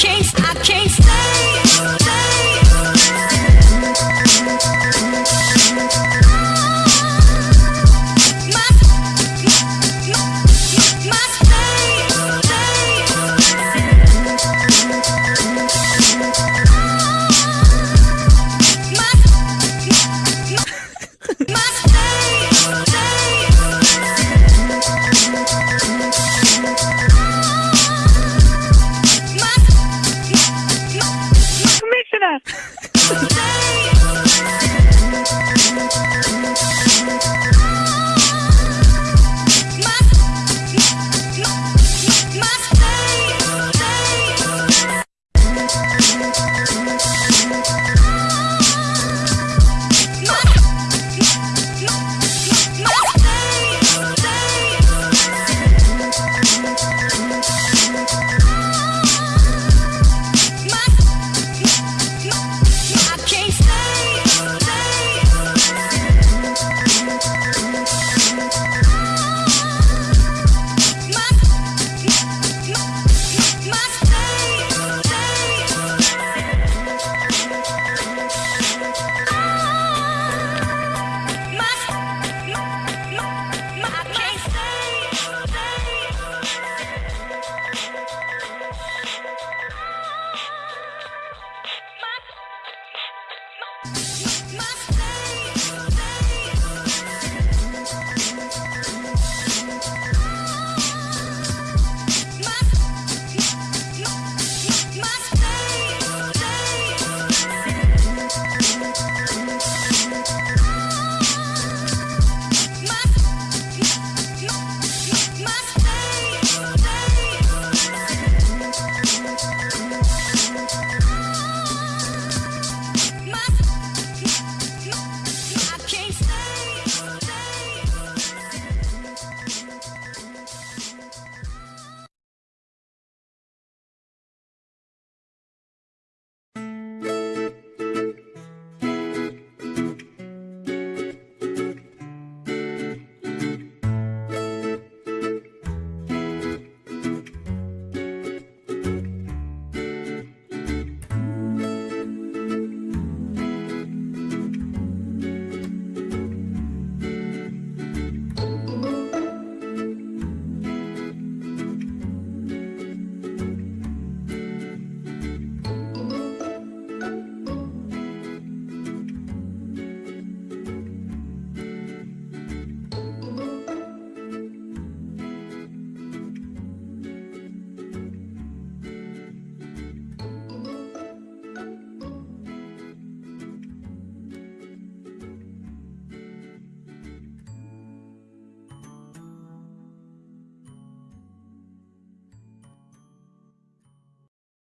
chase podcast. my